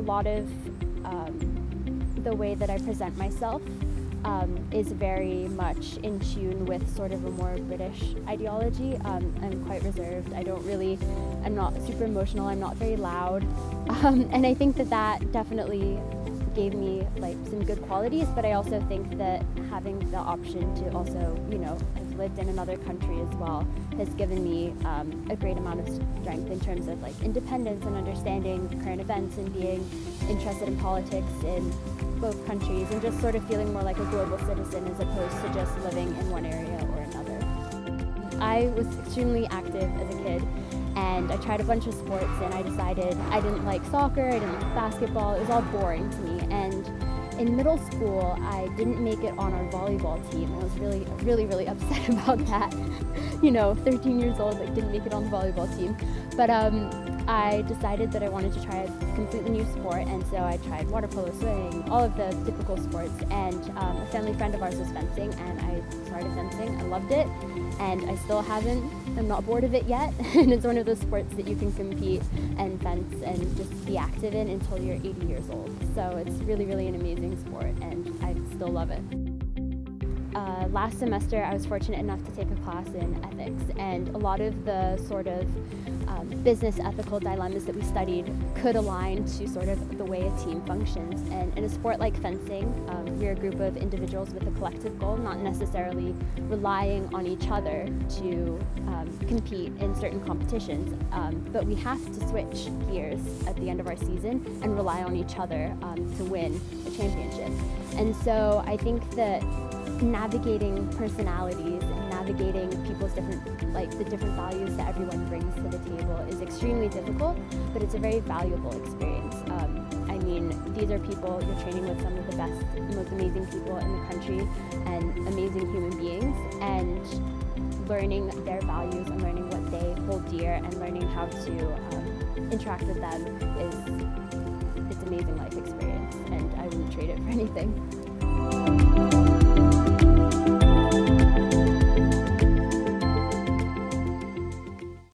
lot of um, the way that I present myself um, is very much in tune with sort of a more British ideology. Um, I'm quite reserved. I don't really, I'm not super emotional. I'm not very loud. Um, and I think that that definitely gave me like some good qualities, but I also think that having the option to also, you know, have lived in another country as well has given me um, a great amount of strength in terms of like independence and understanding current events and being interested in politics in both countries and just sort of feeling more like a global citizen as opposed to just living in one area or another. I was extremely active as a kid and I tried a bunch of sports and I decided I didn't like soccer, I didn't like basketball, it was all boring to me and in middle school I didn't make it on our volleyball team. I was really really really upset about that. You know 13 years old like didn't make it on the volleyball team. But um, I decided that I wanted to try a completely new sport and so I tried water polo, swimming, all of the typical sports. And um, a family friend of ours was fencing and I started fencing. I loved it and I still haven't, I'm not bored of it yet and it's one of those sports that you can compete and fence and just be active in until you're 80 years old. So it's really really an amazing sport and I still love it. Uh, last semester I was fortunate enough to take a class in ethics and a lot of the sort of um, business ethical dilemmas that we studied could align to sort of the way a team functions. And in a sport like fencing, um, we're a group of individuals with a collective goal, not necessarily relying on each other to um, compete in certain competitions. Um, but we have to switch gears at the end of our season and rely on each other um, to win a championship. And so I think that navigating personalities and navigating people's different, like the different values that everyone brings to the table is extremely difficult, but it's a very valuable experience. Um, I mean, these are people, you're training with some of the best, most amazing people in the country and amazing human beings, and learning their values and learning what they hold dear and learning how to um, interact with them is it's amazing life experience and I wouldn't trade it for anything.